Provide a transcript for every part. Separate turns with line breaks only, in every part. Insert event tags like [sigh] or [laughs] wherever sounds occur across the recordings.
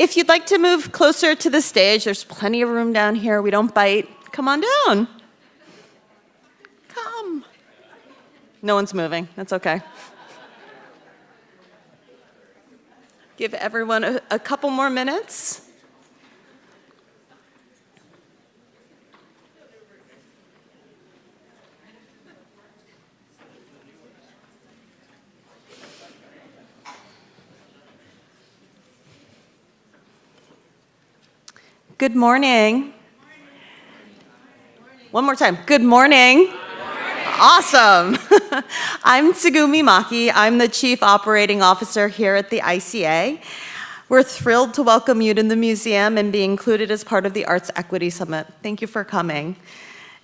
if you'd like to move closer to the stage, there's plenty of room down here. We don't bite. Come on down. Come. No one's moving. That's okay. Give everyone a, a couple more minutes. Good morning. One more time. Good morning. Awesome. [laughs] I'm Tsugumi Maki. I'm the Chief Operating Officer here at the ICA. We're thrilled to welcome you to the museum and be included as part of the Arts Equity Summit. Thank you for coming.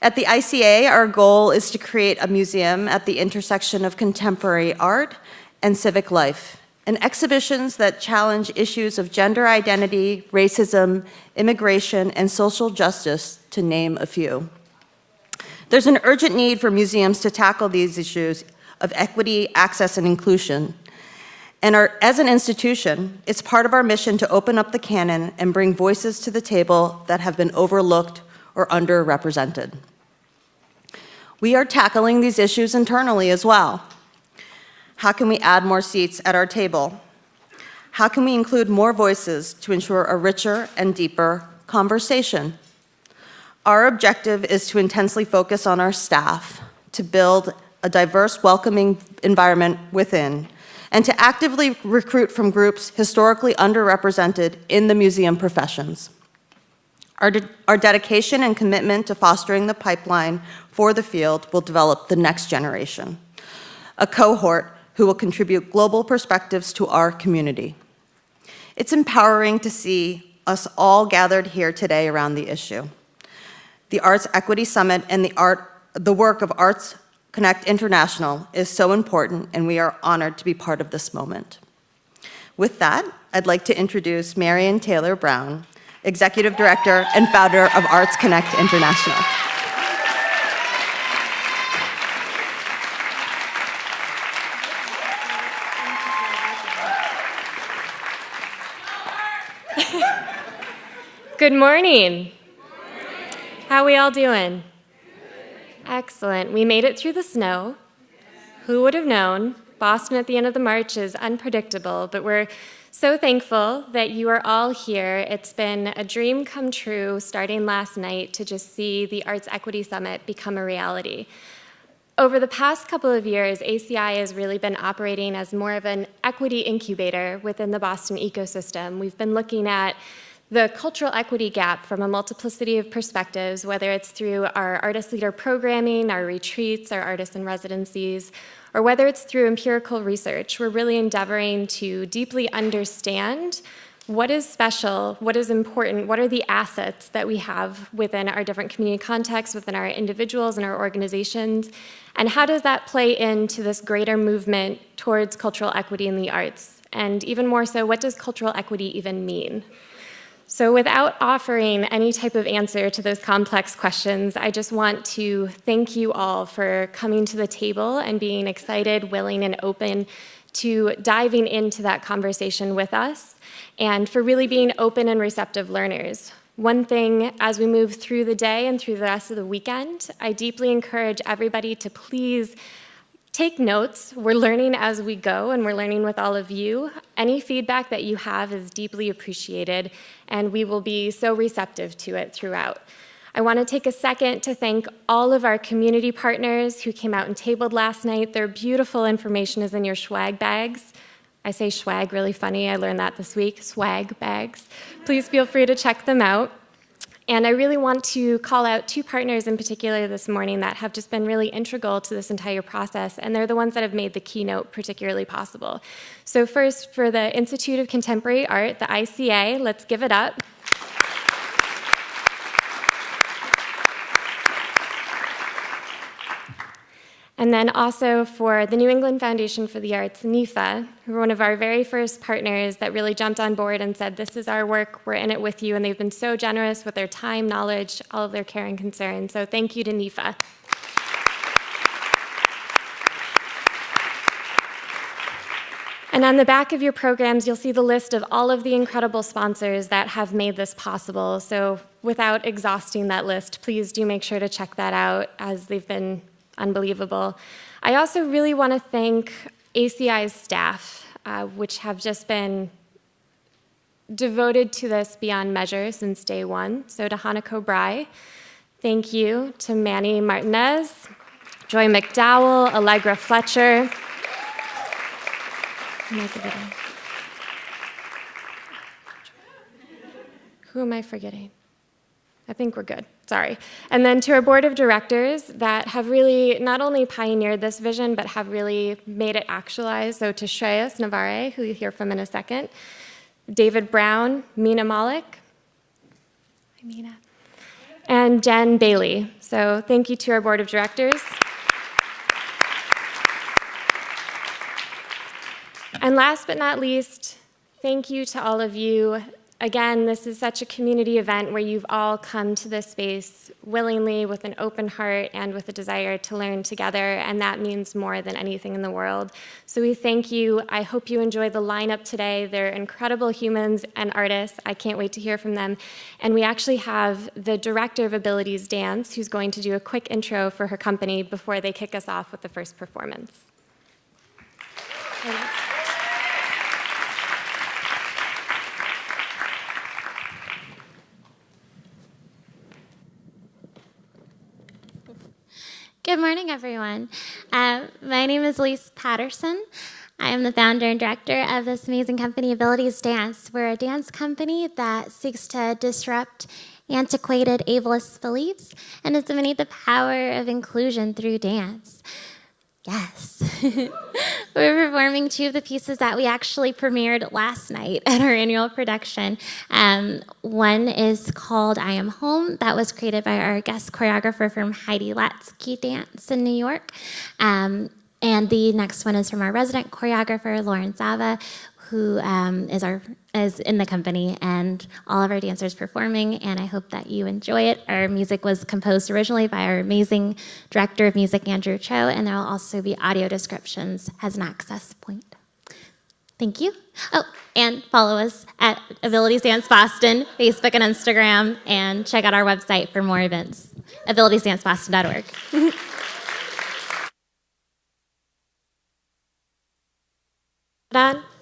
At the ICA, our goal is to create a museum at the intersection of contemporary art and civic life and exhibitions that challenge issues of gender identity, racism, immigration, and social justice, to name a few. There's an urgent need for museums to tackle these issues of equity, access, and inclusion. And our, as an institution, it's part of our mission to open up the canon and bring voices to the table that have been overlooked or underrepresented. We are tackling these issues internally as well. How can we add more seats at our table? How can we include more voices to ensure a richer and deeper conversation? Our objective is to intensely focus on our staff, to build a diverse, welcoming environment within, and to actively recruit from groups historically underrepresented in the museum professions. Our, de our dedication and commitment to fostering the pipeline for the field will develop the next generation, a cohort who will contribute global perspectives to our community. It's empowering to see us all gathered here today around the issue. The Arts Equity Summit and the, art, the work of Arts Connect International is so important and we are honored to be part of this moment. With that, I'd like to introduce Marion Taylor Brown, Executive Director and founder of Arts Connect International.
Good morning. How we all doing? Excellent. We made it through the snow. Who would have known? Boston at the end of the march is unpredictable, but we're so thankful that you are all here. It's been a dream come true starting last night to just see the Arts Equity Summit become a reality. Over the past couple of years, ACI has really been operating as more of an equity incubator within the Boston ecosystem. We've been looking at the cultural equity gap from a multiplicity of perspectives, whether it's through our artist leader programming, our retreats, our artists in residencies, or whether it's through empirical research, we're really endeavoring to deeply understand what is special, what is important, what are the assets that we have within our different community contexts, within our individuals and our organizations, and how does that play into this greater movement towards cultural equity in the arts? And even more so, what does cultural equity even mean? So without offering any type of answer to those complex questions, I just want to thank you all for coming to the table and being excited, willing, and open to diving into that conversation with us and for really being open and receptive learners. One thing as we move through the day and through the rest of the weekend, I deeply encourage everybody to please Take notes. We're learning as we go, and we're learning with all of you. Any feedback that you have is deeply appreciated, and we will be so receptive to it throughout. I want to take a second to thank all of our community partners who came out and tabled last night. Their beautiful information is in your swag bags. I say swag really funny. I learned that this week, swag bags. Please feel free to check them out. And I really want to call out two partners in particular this morning that have just been really integral to this entire process, and they're the ones that have made the keynote particularly possible. So first, for the Institute of Contemporary Art, the ICA, let's give it up. And then also for the New England Foundation for the Arts, NEFA, who were one of our very first partners that really jumped on board and said, this is our work, we're in it with you, and they've been so generous with their time, knowledge, all of their care and concern. So thank you to NEFA. And on the back of your programs, you'll see the list of all of the incredible sponsors that have made this possible. So without exhausting that list, please do make sure to check that out as they've been unbelievable. I also really want to thank ACI's staff, uh, which have just been devoted to this beyond measure since day one. So to Hanako Bry, thank you. To Manny Martinez, Joy McDowell, Allegra Fletcher. Who am I forgetting? I think we're good. Sorry. And then to our board of directors that have really not only pioneered this vision, but have really made it actualize. So to Shreyas Navarre, who you hear from in a second, David Brown, Mina Malik, hi Mina, and Jen Bailey. So thank you to our board of directors. And last but not least, thank you to all of you. Again, this is such a community event where you've all come to this space willingly with an open heart and with a desire to learn together, and that means more than anything in the world. So we thank you. I hope you enjoy the lineup today. They're incredible humans and artists. I can't wait to hear from them. And we actually have the director of Abilities Dance who's going to do a quick intro for her company before they kick us off with the first performance. Thanks.
Good morning, everyone. Uh, my name is Ellice Patterson. I am the founder and director of this amazing company, Abilities Dance. We're a dance company that seeks to disrupt antiquated ableist beliefs and disseminate the power of inclusion through dance. Yes. [laughs] We're performing two of the pieces that we actually premiered last night at our annual production. Um, one is called I Am Home. That was created by our guest choreographer from Heidi Latsky Dance in New York. Um, and the next one is from our resident choreographer, Lauren Zava, who um, is our is in the company and all of our dancers performing and I hope that you enjoy it. Our music was composed originally by our amazing director of music Andrew Cho and there will also be audio descriptions as an access point. Thank you. Oh, and follow us at Abilities Dance Boston, Facebook and Instagram, and check out our website for more events, abilitiesdanceboston.org.
Done. [laughs]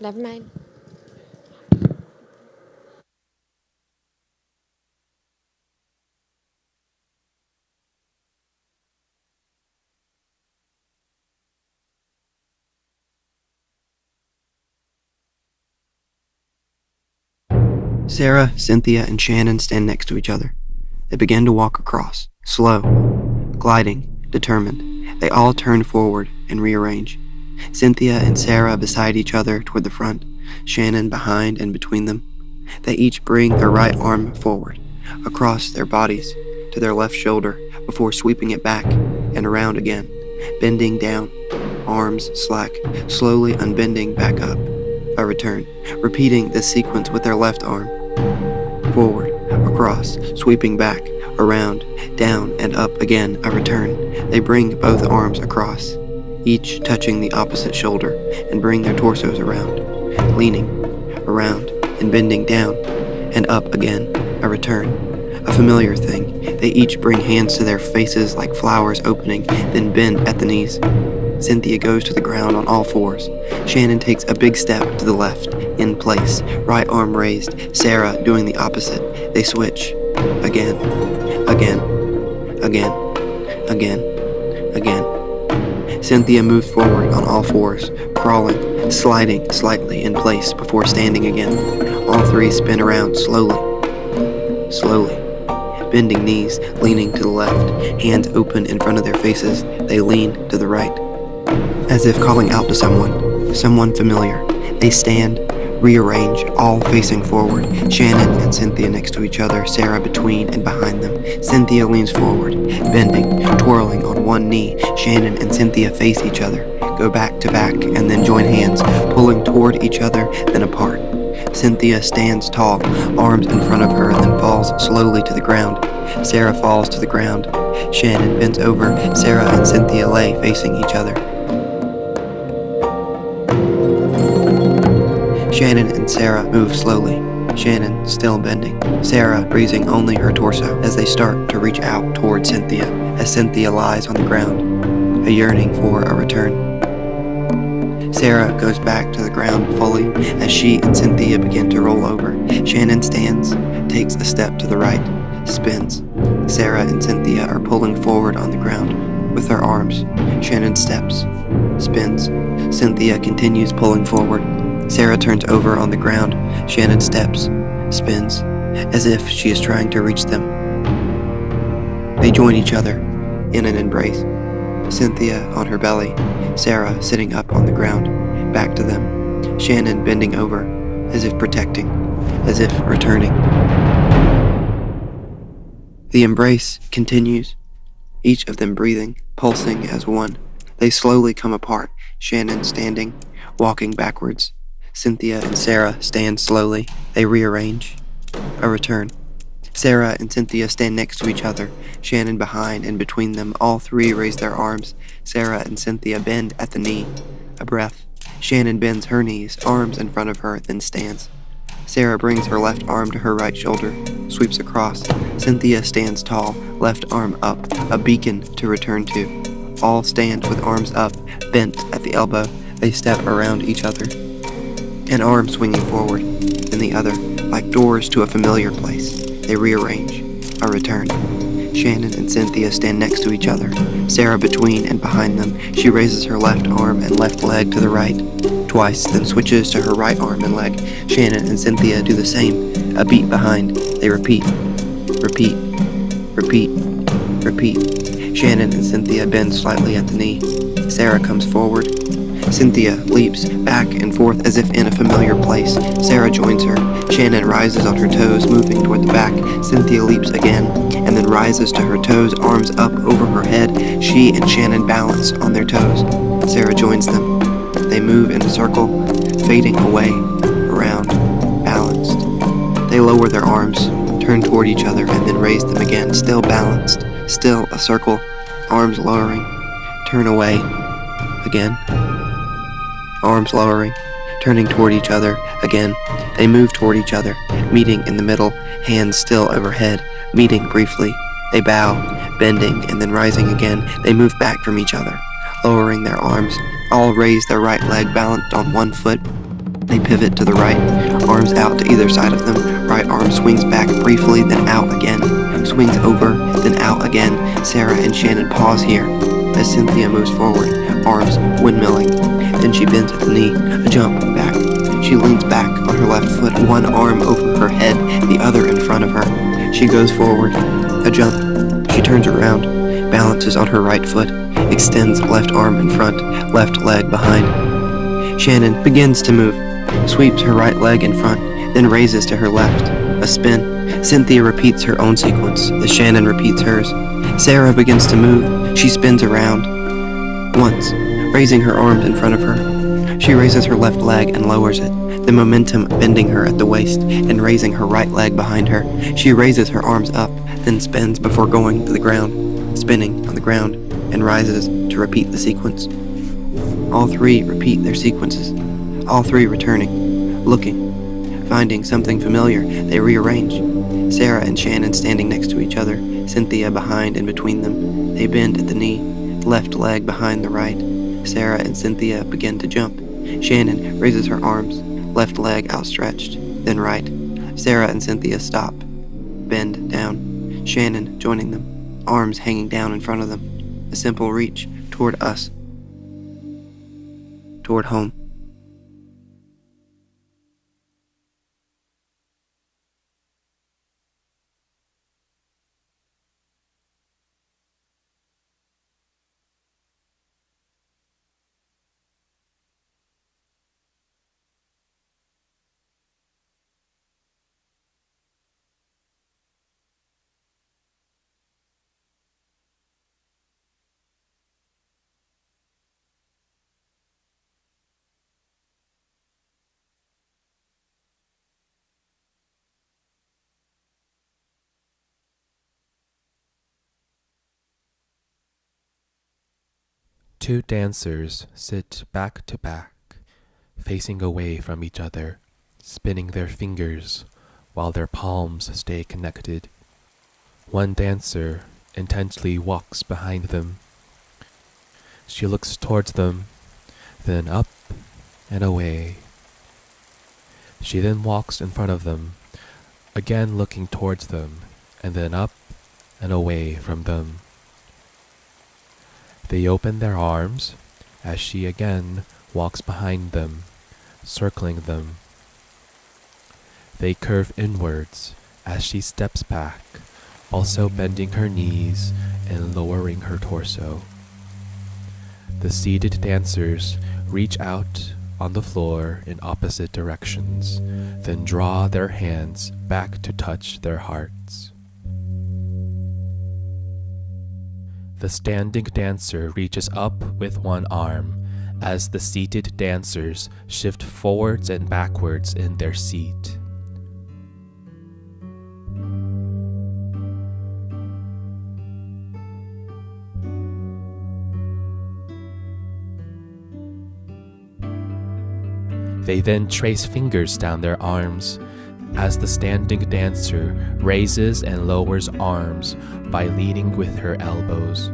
Never mind.
Sarah, Cynthia, and Shannon stand next to each other. They begin to walk across, slow, gliding, determined. They all turn forward and rearrange. Cynthia and Sarah beside each other toward the front, Shannon behind and between them. They each bring their right arm forward, across their bodies, to their left shoulder, before sweeping it back and around again, bending down, arms slack, slowly unbending back up. A return, repeating this sequence with their left arm. Forward, across, sweeping back, around, down, and up again, a return. They bring both arms across, each touching the opposite shoulder, and bring their torsos around, leaning, around, and bending down, and up again, a return. A familiar thing. They each bring hands to their faces like flowers opening, then bend at the knees. Cynthia goes to the ground on all fours. Shannon takes a big step to the left, in place, right arm raised. Sarah doing the opposite. They switch. Again, again, again, again, again. Cynthia moves forward on all fours, crawling, sliding slightly in place before standing again. All three spin around slowly, slowly. Bending knees, leaning to the left, hands open in front of their faces, they lean to the right as if calling out to someone, someone familiar. They stand, rearrange, all facing forward. Shannon and Cynthia next to each other, Sarah between and behind them. Cynthia leans forward, bending, twirling on one knee. Shannon and Cynthia face each other, go back to back, and then join hands, pulling toward each other, then apart. Cynthia stands tall, arms in front of her, then falls slowly to the ground. Sarah falls to the ground. Shannon bends over. Sarah and Cynthia lay facing each other. Shannon and Sarah move slowly, Shannon still bending, Sarah raising only her torso as they start to reach out toward Cynthia, as Cynthia lies on the ground, a yearning for a return. Sarah goes back to the ground fully as she and Cynthia begin to roll over. Shannon stands, takes a step to the right, spins. Sarah and Cynthia are pulling forward on the ground with their arms. Shannon steps, spins. Cynthia continues pulling forward. Sarah turns over on the ground. Shannon steps, spins, as if she is trying to reach them. They join each other in an embrace. Cynthia on her belly, Sarah sitting up on the ground, back to them, Shannon bending over, as if protecting, as if returning. The embrace continues, each of them breathing, pulsing as one. They slowly come apart, Shannon standing, walking backwards. Cynthia and Sarah stand slowly. They rearrange. A return. Sarah and Cynthia stand next to each other, Shannon behind and between them. All three raise their arms. Sarah and Cynthia bend at the knee. A breath. Shannon bends her knees, arms in front of her, then stands. Sarah brings her left arm to her right shoulder, sweeps across. Cynthia stands tall, left arm up, a beacon to return to. All stand with arms up, bent at the elbow. They step around each other. An arm swinging forward, then the other, like doors to a familiar place. They rearrange. A return. Shannon and Cynthia stand next to each other, Sarah between and behind them. She raises her left arm and left leg to the right, twice, then switches to her right arm and leg. Shannon and Cynthia do the same, a beat behind. They repeat, repeat, repeat, repeat. Shannon and Cynthia bend slightly at the knee. Sarah comes forward, Cynthia leaps back and forth as if in a familiar place. Sarah joins her. Shannon rises on her toes, moving toward the back. Cynthia leaps again, and then rises to her toes, arms up over her head. She and Shannon balance on their toes. Sarah joins them. They move in a circle, fading away, around, balanced. They lower their arms, turn toward each other, and then raise them again, still balanced, still a circle, arms lowering, turn away, again arms lowering, turning toward each other again. They move toward each other, meeting in the middle, hands still overhead, meeting briefly. They bow, bending and then rising again. They move back from each other, lowering their arms. All raise their right leg balanced on one foot. They pivot to the right, arms out to either side of them. Right arm swings back briefly, then out again. Swings over, then out again. Sarah and Shannon pause here as Cynthia moves forward, arms windmilling. Then she bends at the knee, a jump back. She leans back on her left foot, one arm over her head, the other in front of her. She goes forward, a jump. She turns around, balances on her right foot, extends left arm in front, left leg behind. Shannon begins to move, sweeps her right leg in front, then raises to her left. A spin. Cynthia repeats her own sequence as Shannon repeats hers. Sarah begins to move. She spins around. Once, raising her arms in front of her. She raises her left leg and lowers it, the momentum bending her at the waist and raising her right leg behind her. She raises her arms up, then spins before going to the ground, spinning on the ground, and rises to repeat the sequence. All three repeat their sequences, all three returning, looking, finding something familiar. They rearrange. Sarah and Shannon standing next to each other, Cynthia behind and between them. They bend at the knee, left leg behind the right. Sarah and Cynthia begin to jump. Shannon raises her arms, left leg outstretched, then right. Sarah and Cynthia stop, bend down. Shannon joining them, arms hanging down in front of them. A simple reach toward us, toward home.
Two dancers sit back to back, facing away from each other spinning their fingers while their palms stay connected. One dancer intently walks behind them. She looks towards them, then up and away. She then walks in front of them, again looking towards them, and then up and away from them. They open their arms as she again walks behind them, circling them. They curve inwards as she steps back, also bending her knees and lowering her torso. The seated dancers reach out on the floor in opposite directions, then draw their hands back to touch their hearts. The standing dancer reaches up with one arm as the seated dancers shift forwards and backwards in their seat. They then trace fingers down their arms as the standing dancer raises and lowers arms by leaning with her elbows.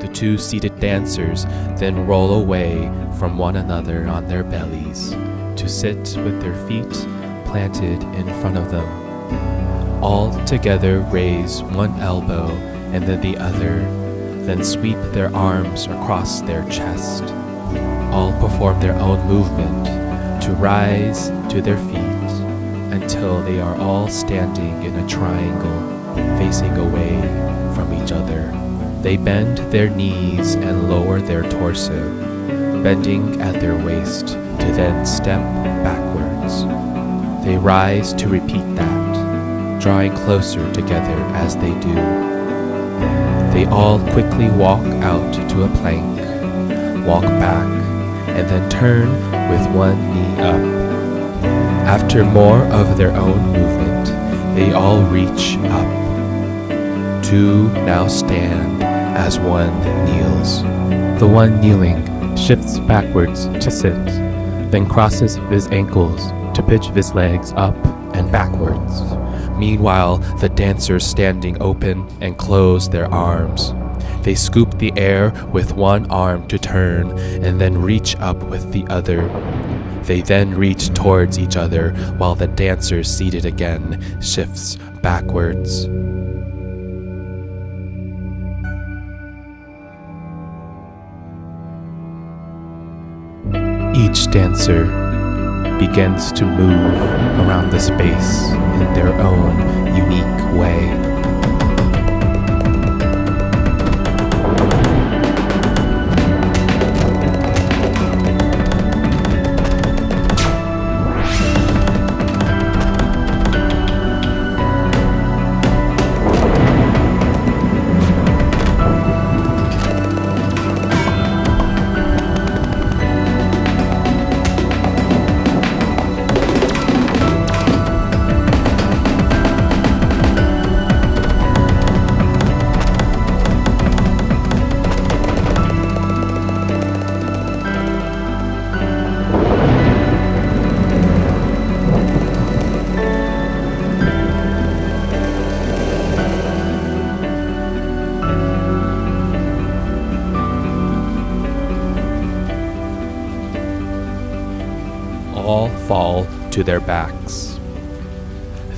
The two seated dancers then roll away from one another on their bellies to sit with their feet planted in front of them. All together raise one elbow and then the other, then sweep their arms across their chest all perform their own movement to rise to their feet until they are all standing in a triangle facing away from each other. They bend their knees and lower their torso, bending at their waist to then step backwards. They rise to repeat that, drawing closer together as they do. They all quickly walk out to a plank, walk back, and then turn with one knee up. After more of their own movement, they all reach up. Two now stand as one kneels. The one kneeling shifts backwards to sit, then crosses his ankles to pitch his legs up and backwards. Meanwhile, the dancers standing open and close their arms. They scoop the air with one arm to turn and then reach up with the other. They then reach towards each other while the dancer seated again shifts backwards. Each dancer begins to move around the space in their own unique way.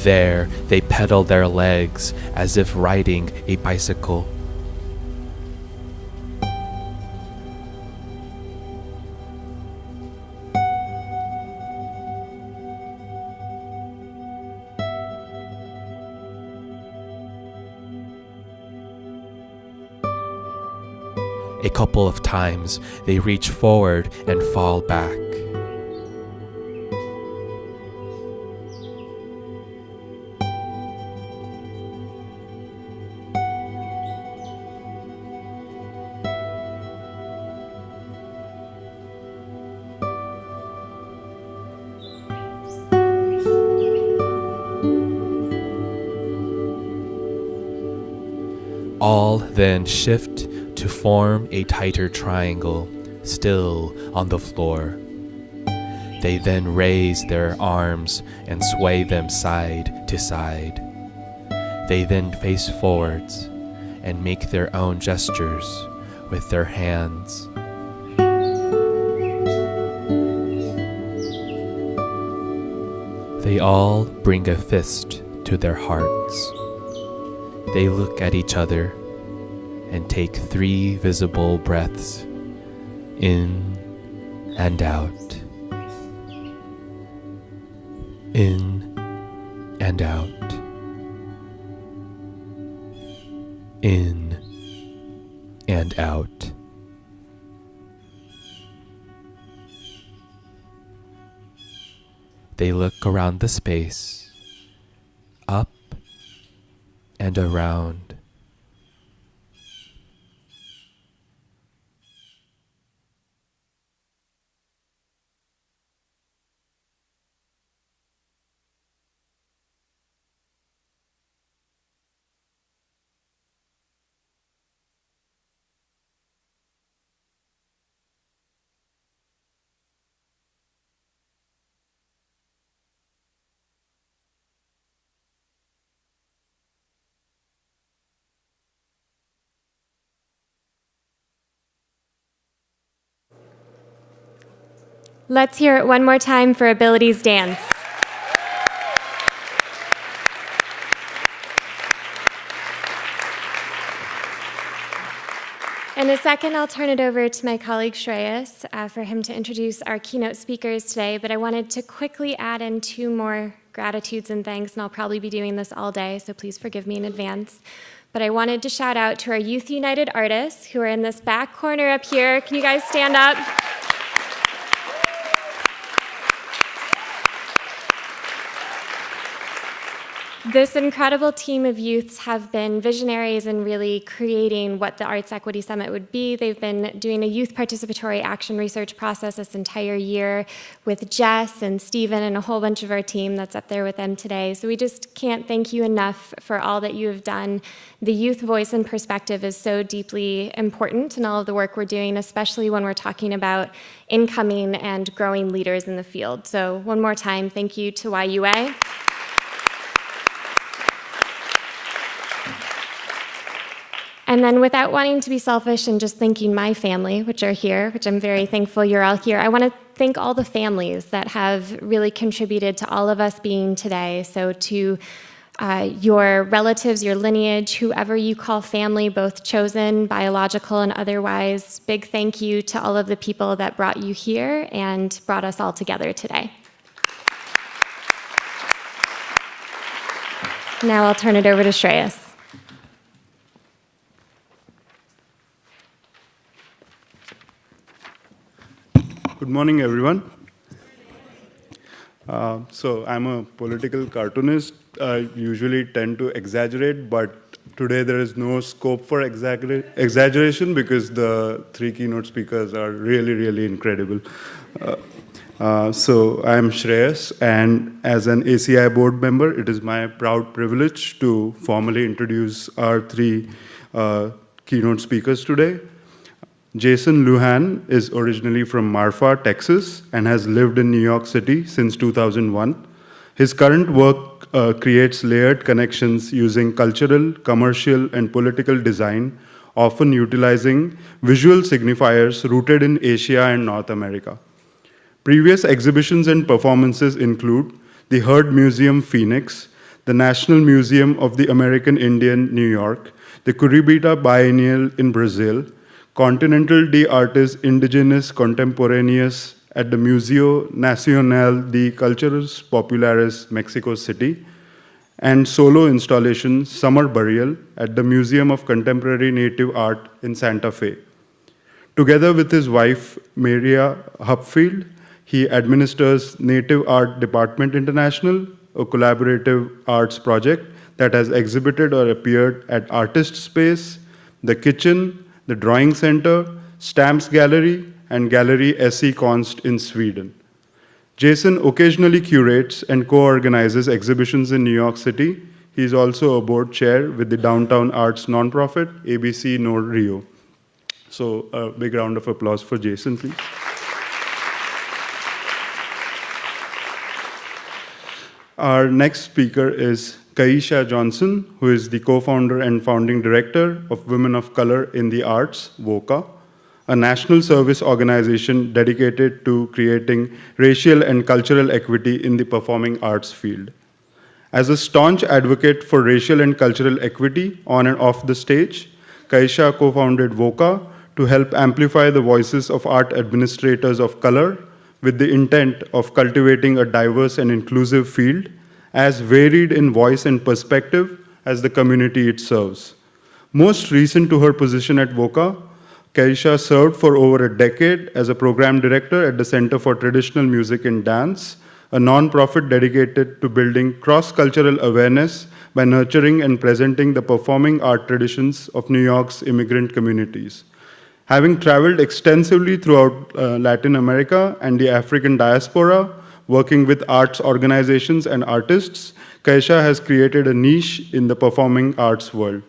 There, they pedal their legs as if riding a bicycle. A couple of times, they reach forward and fall back. Then shift to form a tighter triangle, still on the floor. They then raise their arms and sway them side to side. They then face forwards and make their own gestures with their hands. They all bring a fist to their hearts. They look at each other and take three visible breaths in and out. In and out. In and out. They look around the space, up and around.
Let's hear it one more time for Abilities Dance. In a second, I'll turn it over to my colleague Shreyas uh, for him to introduce our keynote speakers today, but I wanted to quickly add in two more gratitudes and thanks, and I'll probably be doing this all day, so please forgive me in advance. But I wanted to shout out to our Youth United artists who are in this back corner up here. Can you guys stand up? This incredible team of youths have been visionaries in really creating what the Arts Equity Summit would be. They've been doing a youth participatory action research process this entire year with Jess and Stephen and a whole bunch of our team that's up there with them today. So we just can't thank you enough for all that you have done. The youth voice and perspective is so deeply important in all of the work we're doing, especially when we're talking about incoming and growing leaders in the field. So one more time, thank you to YUA. And then without wanting to be selfish and just thanking my family, which are here, which I'm very thankful you're all here, I want to thank all the families that have really contributed to all of us being today. So to uh, your relatives, your lineage, whoever you call family, both chosen, biological, and otherwise, big thank you to all of the people that brought you here and brought us all together today. Now I'll turn it over to Shreyas.
Good morning, everyone. Uh, so I'm a political cartoonist. I usually tend to exaggerate, but today there is no scope for exaggeration because the three keynote speakers are really, really incredible. Uh, uh, so I'm Shreyas, and as an ACI board member, it is my proud privilege to formally introduce our three uh, keynote speakers today. Jason Lujan is originally from Marfa, Texas, and has lived in New York City since 2001. His current work uh, creates layered connections using cultural, commercial, and political design, often utilizing visual signifiers rooted in Asia and North America. Previous exhibitions and performances include the Heard Museum Phoenix, the National Museum of the American Indian, New York, the Curitiba Biennial in Brazil, Continental de Artes Indigenas Contemporáneas at the Museo Nacional de Culturas Populares, Mexico City, and solo installation Summer Burial at the Museum of Contemporary Native Art in Santa Fe. Together with his wife, Maria Hupfield, he administers Native Art Department International, a collaborative arts project that has exhibited or appeared at Artist Space, The Kitchen, the Drawing Center, Stamps Gallery, and Gallery SE Konst in Sweden. Jason occasionally curates and co-organizes exhibitions in New York City. He's also a board chair with the Downtown Arts nonprofit, ABC No Rio. So a big round of applause for Jason, please. Our next speaker is Kaisha Johnson, who is the co-founder and founding director of Women of Color in the Arts, WOCA, a national service organization dedicated to creating racial and cultural equity in the performing arts field. As a staunch advocate for racial and cultural equity on and off the stage, Kaisha co-founded WOCA to help amplify the voices of art administrators of color with the intent of cultivating a diverse and inclusive field as varied in voice and perspective as the community it serves. Most recent to her position at WOCA, Kaisha served for over a decade as a program director at the Center for Traditional Music and Dance, a nonprofit dedicated to building cross-cultural awareness by nurturing and presenting the performing art traditions of New York's immigrant communities. Having traveled extensively throughout uh, Latin America and the African diaspora, working with arts organizations and artists, Kaisha has created a niche in the performing arts world.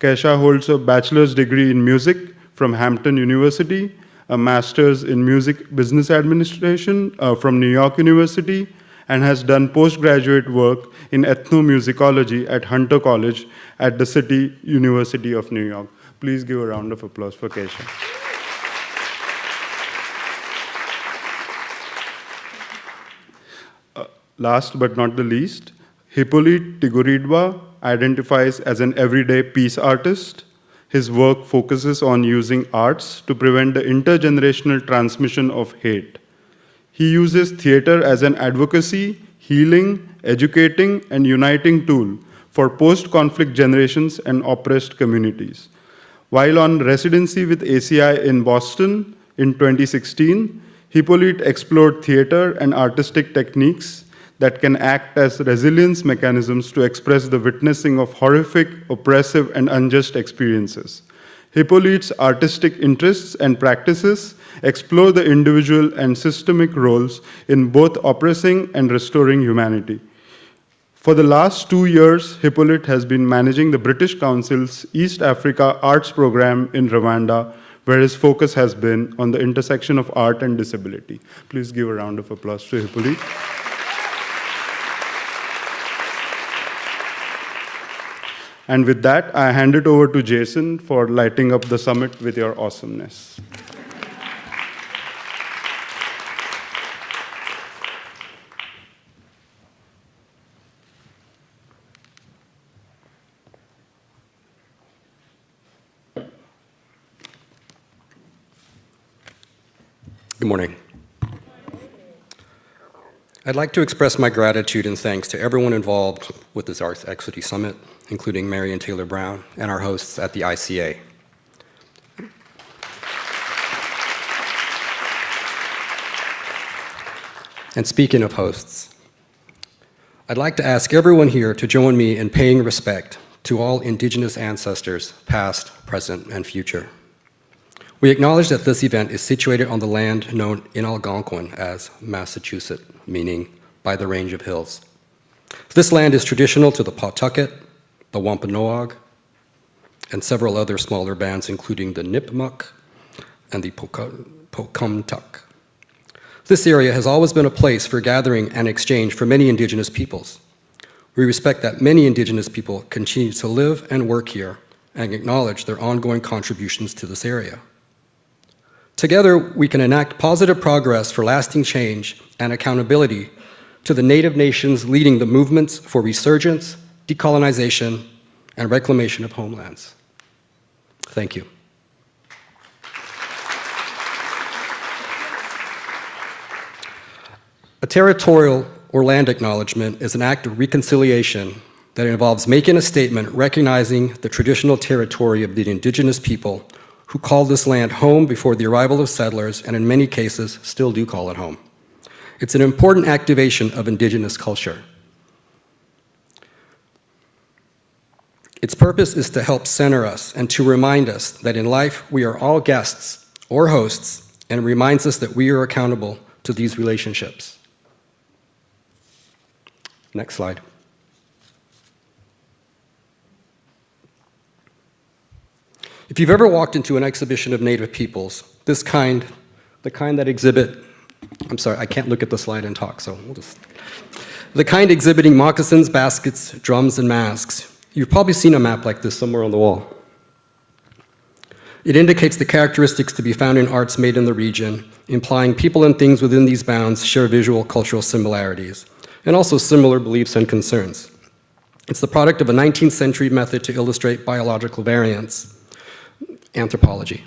Kaisha holds a bachelor's degree in music from Hampton University, a master's in music business administration uh, from New York University, and has done postgraduate work in ethnomusicology at Hunter College at the City University of New York. Please give a round of applause for Kaisha. Last but not the least, Hippolyte Ntigurirwa identifies as an everyday peace artist. His work focuses on using arts to prevent the intergenerational transmission of hate. He uses theater as an advocacy, healing, educating, and uniting tool for post-conflict generations and oppressed communities. While on residency with ACI in Boston in 2016, Hippolyte explored theater and artistic techniques that can act as resilience mechanisms to express the witnessing of horrific, oppressive, and unjust experiences. Hippolyte's artistic interests and practices explore the individual and systemic roles in both oppressing and restoring humanity. For the last two years, Hippolyte has been managing the British Council's East Africa Arts Program in Rwanda, where his focus has been on the intersection of art and disability. Please give a round of applause to Hippolyte. And with that, I hand it over to Jason for lighting up the summit with your awesomeness.
Good morning. I'd like to express my gratitude and thanks to everyone involved with this Arts Equity Summit, including Marion Taylor Brown and our hosts at the ICA. And speaking of hosts, I'd like to ask everyone here to join me in paying respect to all Indigenous ancestors, past, present, and future. We acknowledge that this event is situated on the land known in Algonquin as Massachusetts, meaning by the range of hills. This land is traditional to the Pawtucket, the Wampanoag, and several other smaller bands, including the Nipmuc and the Pocumtuck. This area has always been a place for gathering and exchange for many indigenous peoples. We respect that many indigenous people continue to live and work here and acknowledge their ongoing contributions to this area. Together, we can enact positive progress for lasting change and accountability to the native nations leading the movements for resurgence, decolonization, and reclamation of homelands. Thank you. A territorial or land acknowledgement is an act of reconciliation that involves making a statement recognizing the traditional territory of the indigenous people who called this land home before the arrival of settlers and in many cases still do call it home. It's an important activation of indigenous culture. Its purpose is to help center us and to remind us that in life we are all guests or hosts and reminds us that we are accountable to these relationships. Next slide. If you've ever walked into an exhibition of native peoples, this kind, the kind that exhibit, I'm sorry, I can't look at the slide and talk, so we'll just. The kind exhibiting moccasins, baskets, drums, and masks. You've probably seen a map like this somewhere on the wall. It indicates the characteristics to be found in arts made in the region, implying people and things within these bounds share visual cultural similarities, and also similar beliefs and concerns. It's the product of a 19th century method to illustrate biological variance, anthropology.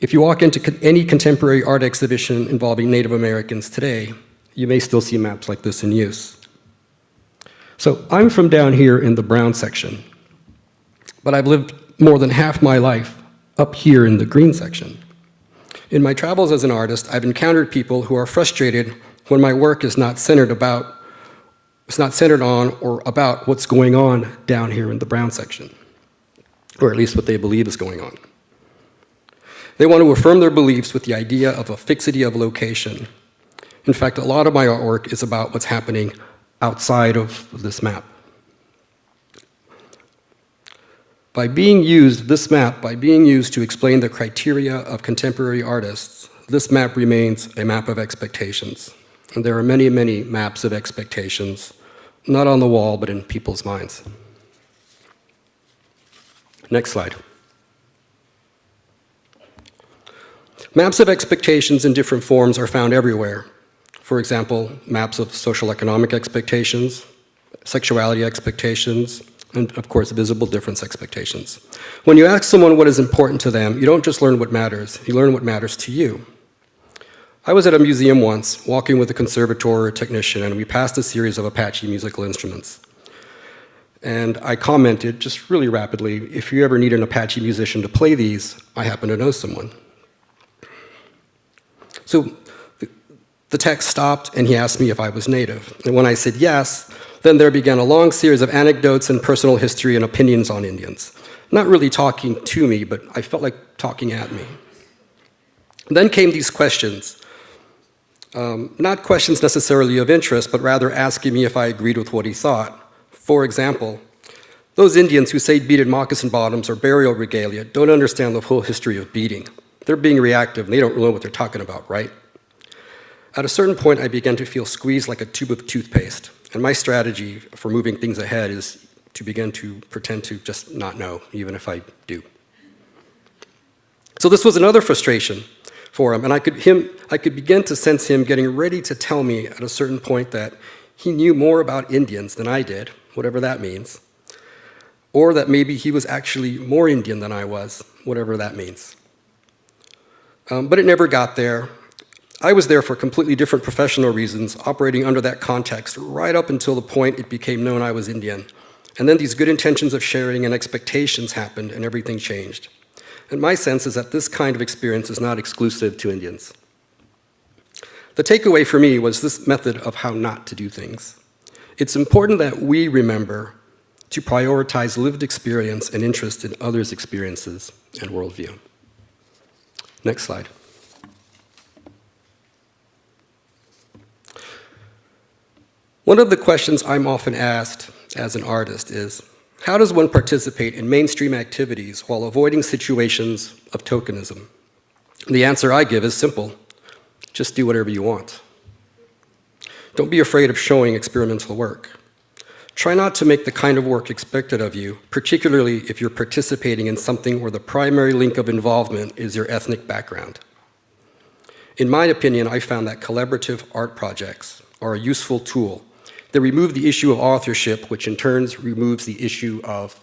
If you walk into any contemporary art exhibition involving Native Americans today, you may still see maps like this in use. So I'm from down here in the brown section, but I've lived more than half my life up here in the green section. In my travels as an artist, I've encountered people who are frustrated when my work is not centered about, it's not centered on or about what's going on down here in the brown section, or at least what they believe is going on. They want to affirm their beliefs with the idea of a fixity of location. In fact, a lot of my artwork is about what's happening outside of this map. By being used, this map, by being used to explain the criteria of contemporary artists, this map remains a map of expectations. And there are many, many maps of expectations, not on the wall, but in people's minds. Next slide. Maps of expectations in different forms are found everywhere. For example, maps of social economic expectations, sexuality expectations, and of course, visible difference expectations. When you ask someone what is important to them, you don't just learn what matters, you learn what matters to you. I was at a museum once, walking with a conservator technician, and we passed a series of Apache musical instruments. And I commented, just really rapidly, if you ever need an Apache musician to play these, I happen to know someone. So the text stopped and he asked me if I was native. And when I said yes, then there began a long series of anecdotes and personal history and opinions on Indians. Not really talking to me, but I felt like talking at me. Then came these questions. Um, not questions necessarily of interest, but rather asking me if I agreed with what he thought. For example, those Indians who say beaded moccasin bottoms or burial regalia don't understand the whole history of beading. They're being reactive and they don't know what they're talking about, right? At a certain point, I began to feel squeezed like a tube of toothpaste. And my strategy for moving things ahead is to begin to pretend to just not know, even if I do. So this was another frustration for him, and I could, him, I could begin to sense him getting ready to tell me at a certain point that he knew more about Indians than I did, whatever that means, or that maybe he was actually more Indian than I was, whatever that means. Um, but it never got there. I was there for completely different professional reasons, operating under that context right up until the point it became known I was Indian. And then these good intentions of sharing and expectations happened and everything changed. And my sense is that this kind of experience is not exclusive to Indians. The takeaway for me was this method of how not to do things. It's important that we remember to prioritize lived experience and interest in others' experiences and worldview. Next slide. One of the questions I'm often asked as an artist is, how does one participate in mainstream activities while avoiding situations of tokenism? The answer I give is simple. Just do whatever you want. Don't be afraid of showing experimental work. Try not to make the kind of work expected of you, particularly if you're participating in something where the primary link of involvement is your ethnic background. In my opinion, I found that collaborative art projects are a useful tool. They remove the issue of authorship, which in turn removes the issue of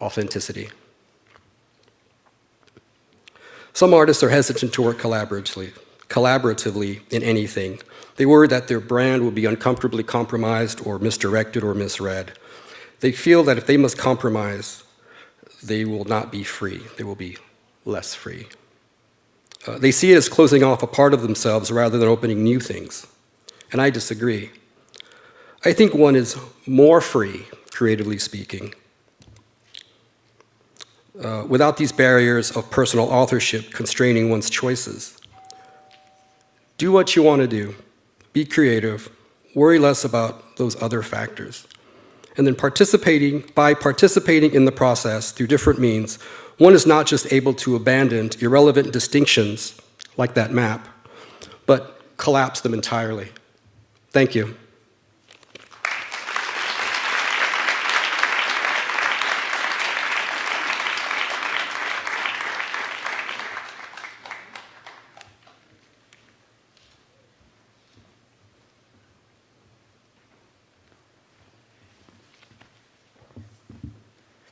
authenticity. Some artists are hesitant to work collaboratively, collaboratively in anything, they worry that their brand will be uncomfortably compromised or misdirected or misread. They feel that if they must compromise, they will not be free. They will be less free. Uh, they see it as closing off a part of themselves rather than opening new things. And I disagree. I think one is more free, creatively speaking, uh, without these barriers of personal authorship constraining one's choices. Do what you want to do be creative, worry less about those other factors. And then participating, by participating in the process through different means, one is not just able to abandon irrelevant distinctions like that map, but collapse them entirely. Thank you.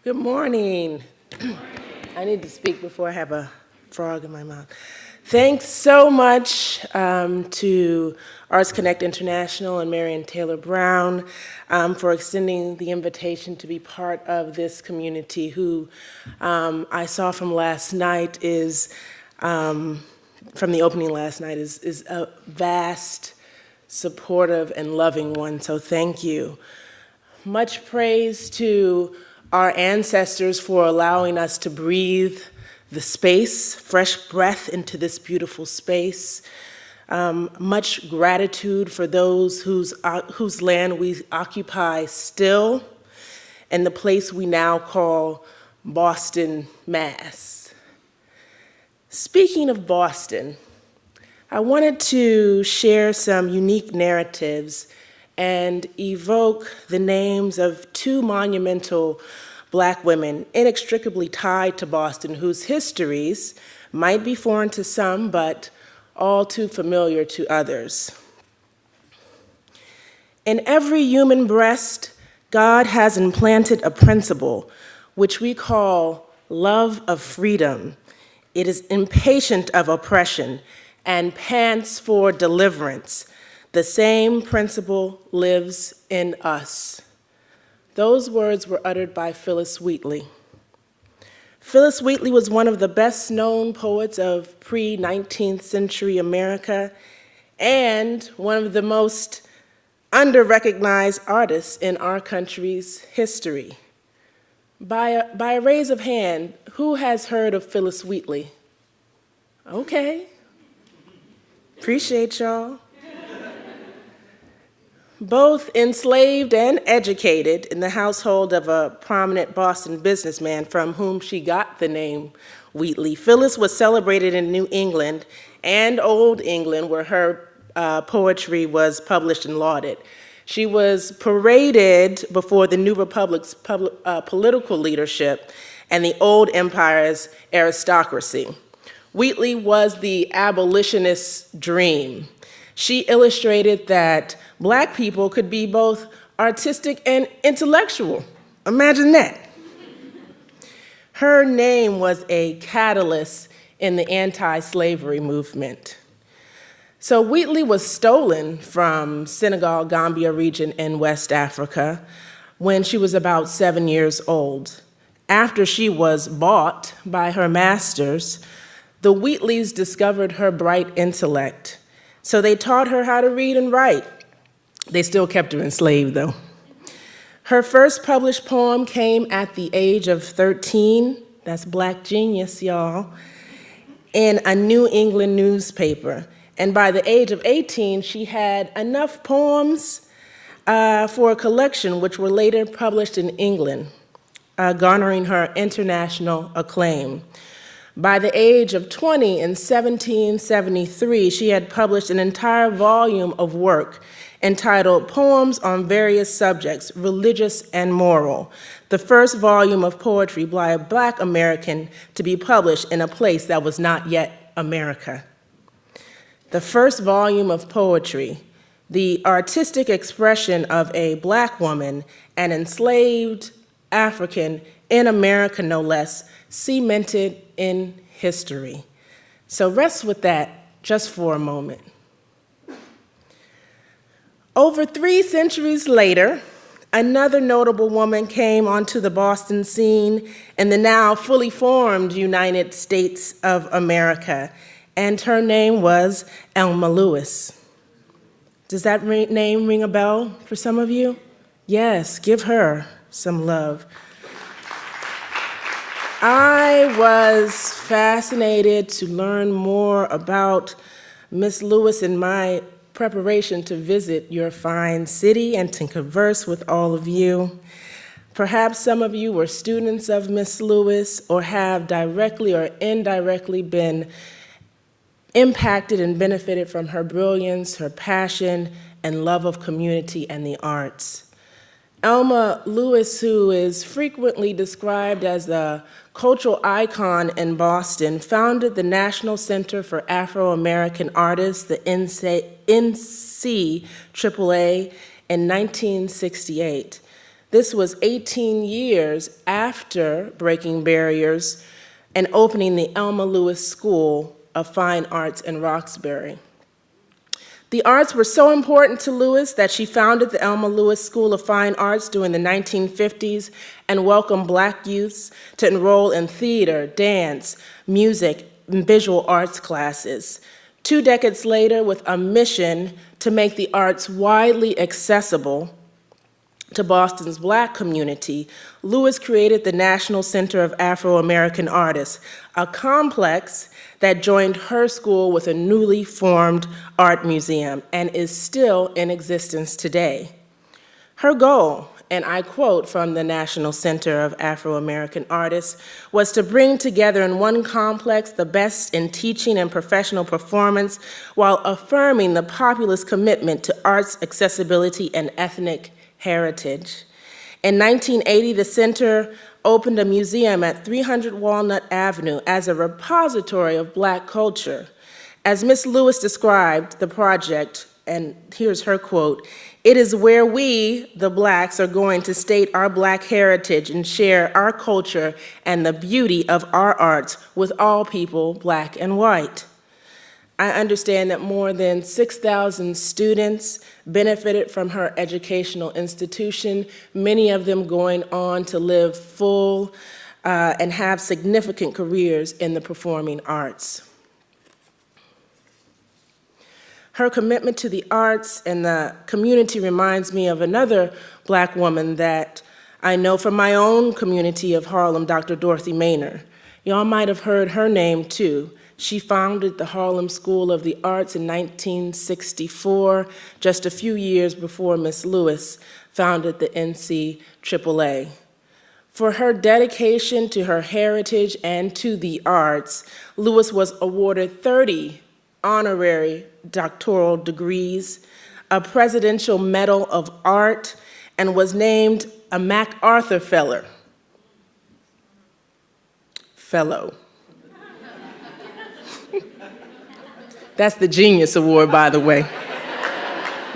Good morning. I need to speak before I have a frog in my mouth. Thanks so much um, to Arts Connect International and Marion Taylor Brown um, for extending the invitation to be part of this community who um, I saw from last night is, um, from the opening last night, is, is a vast, supportive, and loving one, so thank you. Much praise to our ancestors for allowing us to breathe the space, fresh breath into this beautiful space. Um, much gratitude for those whose, uh, whose land we occupy still and the place we now call Boston, Mass. Speaking of Boston, I wanted to share some unique narratives and evoke the names of two monumental black women inextricably tied to Boston whose histories might be foreign to some, but all too familiar to others. In every human breast, God has implanted a principle which we call love of freedom. It is impatient of oppression and pants for deliverance the same principle lives in us. Those words were uttered by Phillis Wheatley. Phillis Wheatley was one of the best known poets of pre 19th century America and one of the most under recognized artists in our country's history. By a, by a raise of hand, who has heard of Phillis Wheatley? Okay. Appreciate y'all both enslaved and educated in the household of a prominent Boston businessman from whom she got the name Wheatley. Phillis was celebrated in New England and Old England where her uh, poetry was published and lauded. She was paraded before the New Republic's pub uh, political leadership and the old empire's aristocracy. Wheatley was the abolitionist's dream. She illustrated that black people could be both artistic and intellectual. Imagine that. Her name was a catalyst in the anti-slavery movement. So Wheatley was stolen from Senegal, Gambia region in West Africa when she was about seven years old. After she was bought by her masters, the Wheatleys discovered her bright intellect. So they taught her how to read and write. They still kept her enslaved, though. Her first published poem came at the age of 13. That's Black Genius, y'all. In a New England newspaper. And by the age of 18, she had enough poems uh, for a collection, which were later published in England, uh, garnering her international acclaim. By the age of 20 in 1773, she had published an entire volume of work entitled Poems on Various Subjects, Religious and Moral, the first volume of poetry by a black American to be published in a place that was not yet America. The first volume of poetry, the artistic expression of a black woman, an enslaved African in America no less, cemented in history. So rest with that just for a moment. Over three centuries later, another notable woman came onto the Boston scene in the now fully formed United States of America, and her name was Elma Lewis. Does that name ring a bell for some of you? Yes, give her some love. I was fascinated to learn more about Miss Lewis in my preparation to visit your fine city and to converse with all of you. Perhaps some of you were students of Miss Lewis or have directly or indirectly been impacted and benefited from her brilliance, her passion, and love of community and the arts. Elma Lewis, who is frequently described as a cultural icon in Boston, founded the National Center for Afro American Artists, the NCAA, in 1968. This was 18 years after breaking barriers and opening the Elma Lewis School of Fine Arts in Roxbury. The arts were so important to Lewis that she founded the Elma Lewis School of Fine Arts during the 1950s and welcomed black youths to enroll in theater, dance, music, and visual arts classes. Two decades later, with a mission to make the arts widely accessible to Boston's black community, Lewis created the National Center of Afro American Artists, a complex that joined her school with a newly formed art museum and is still in existence today. Her goal, and I quote from the National Center of Afro American Artists, was to bring together in one complex the best in teaching and professional performance while affirming the populist commitment to arts accessibility and ethnic heritage. In 1980, the center opened a museum at 300 Walnut Avenue as a repository of black culture. As Miss Lewis described the project, and here's her quote, it is where we, the blacks, are going to state our black heritage and share our culture and the beauty of our arts with all people, black and white. I understand that more than 6,000 students benefited from her educational institution, many of them going on to live full uh, and have significant careers in the performing arts. Her commitment to the arts and the community reminds me of another black woman that I know from my own community of Harlem, Dr. Dorothy Maynor. Y'all might have heard her name too. She founded the Harlem School of the Arts in 1964, just a few years before Miss Lewis founded the NCAA. For her dedication to her heritage and to the arts, Lewis was awarded 30 honorary doctoral degrees, a Presidential Medal of Art, and was named a MacArthur Fellow. Fellow. That's the Genius Award, by the way.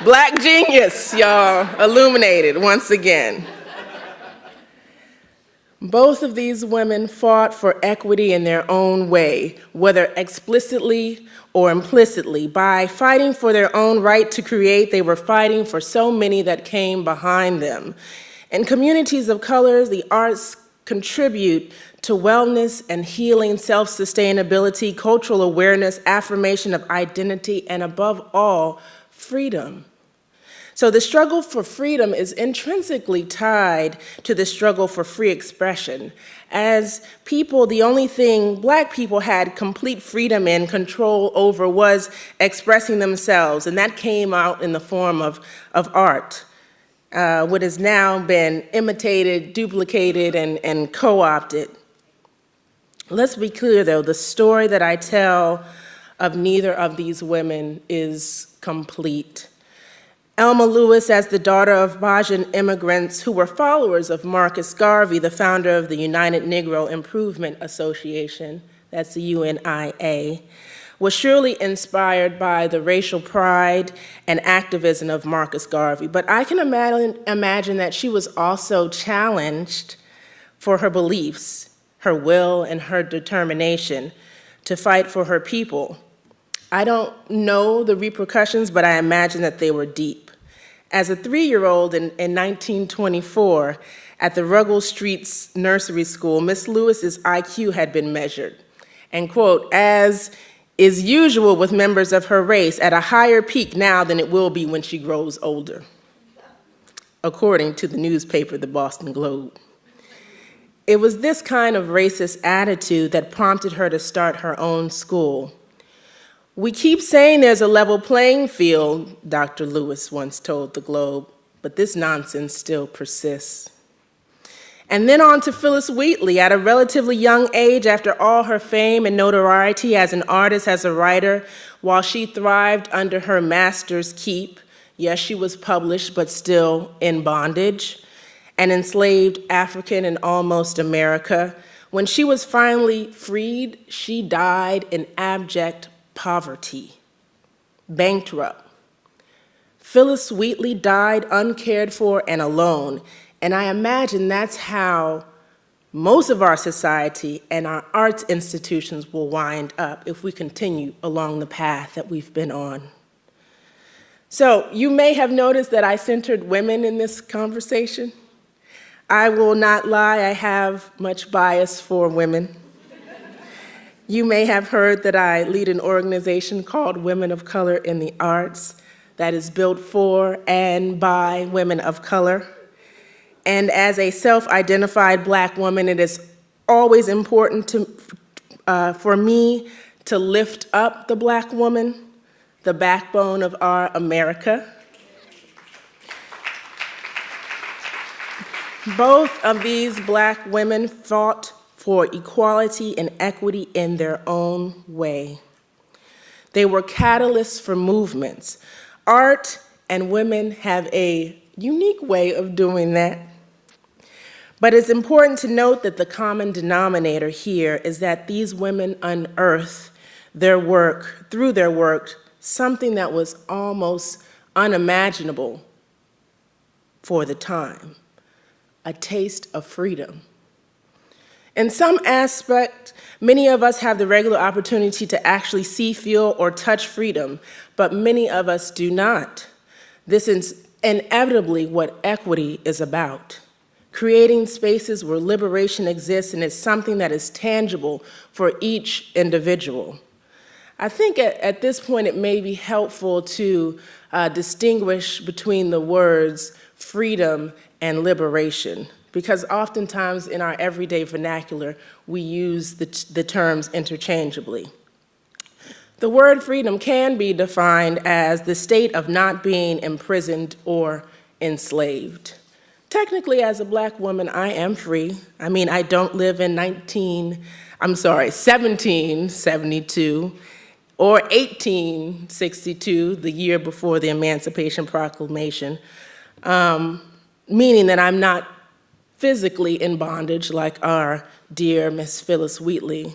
Black genius, y'all, illuminated once again. Both of these women fought for equity in their own way, whether explicitly or implicitly. By fighting for their own right to create, they were fighting for so many that came behind them. In communities of colors, the arts contribute to wellness and healing, self-sustainability, cultural awareness, affirmation of identity, and above all, freedom. So the struggle for freedom is intrinsically tied to the struggle for free expression. As people, the only thing black people had complete freedom and control over was expressing themselves, and that came out in the form of, of art. Uh, what has now been imitated, duplicated, and, and co-opted. Let's be clear though, the story that I tell of neither of these women is complete. Elma Lewis, as the daughter of Bajan immigrants who were followers of Marcus Garvey, the founder of the United Negro Improvement Association, that's the UNIA, was surely inspired by the racial pride and activism of Marcus Garvey. But I can imagine, imagine that she was also challenged for her beliefs her will, and her determination to fight for her people. I don't know the repercussions, but I imagine that they were deep. As a three-year-old in, in 1924, at the Ruggles Streets Nursery School, Miss Lewis's IQ had been measured. And quote, as is usual with members of her race, at a higher peak now than it will be when she grows older, according to the newspaper, the Boston Globe. It was this kind of racist attitude that prompted her to start her own school. We keep saying there's a level playing field, Dr. Lewis once told the Globe, but this nonsense still persists. And then on to Phillis Wheatley at a relatively young age after all her fame and notoriety as an artist, as a writer, while she thrived under her master's keep, Yes, she was published, but still in bondage, and enslaved African in almost America. When she was finally freed, she died in abject poverty, bankrupt. Phillis Wheatley died uncared for and alone, and I imagine that's how most of our society and our arts institutions will wind up if we continue along the path that we've been on. So you may have noticed that I centered women in this conversation. I will not lie, I have much bias for women. You may have heard that I lead an organization called Women of Color in the Arts that is built for and by women of color. And as a self-identified black woman, it is always important to, uh, for me to lift up the black woman, the backbone of our America. Both of these black women fought for equality and equity in their own way. They were catalysts for movements. Art and women have a unique way of doing that. But it's important to note that the common denominator here is that these women unearthed their work, through their work, something that was almost unimaginable for the time, a taste of freedom. In some aspect, many of us have the regular opportunity to actually see, feel, or touch freedom, but many of us do not. This is inevitably what equity is about creating spaces where liberation exists and it's something that is tangible for each individual. I think at, at this point it may be helpful to uh, distinguish between the words freedom and liberation because oftentimes in our everyday vernacular we use the, the terms interchangeably. The word freedom can be defined as the state of not being imprisoned or enslaved. Technically, as a black woman, I am free. I mean, I don't live in 19, I'm sorry, 1772 or 1862, the year before the Emancipation Proclamation, um, meaning that I'm not physically in bondage like our dear Miss Phillis Wheatley.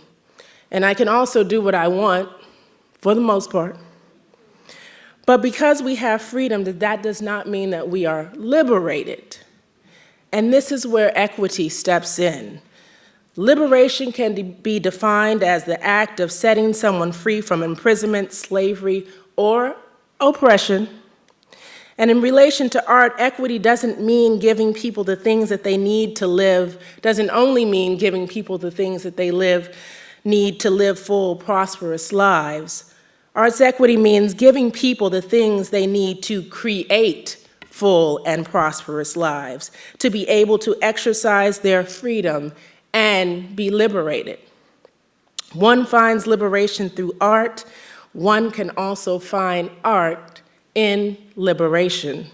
And I can also do what I want, for the most part. But because we have freedom, that does not mean that we are liberated. And this is where equity steps in. Liberation can be defined as the act of setting someone free from imprisonment, slavery, or oppression. And in relation to art, equity doesn't mean giving people the things that they need to live, doesn't only mean giving people the things that they live, need to live full, prosperous lives. Arts equity means giving people the things they need to create full and prosperous lives, to be able to exercise their freedom and be liberated. One finds liberation through art, one can also find art in liberation.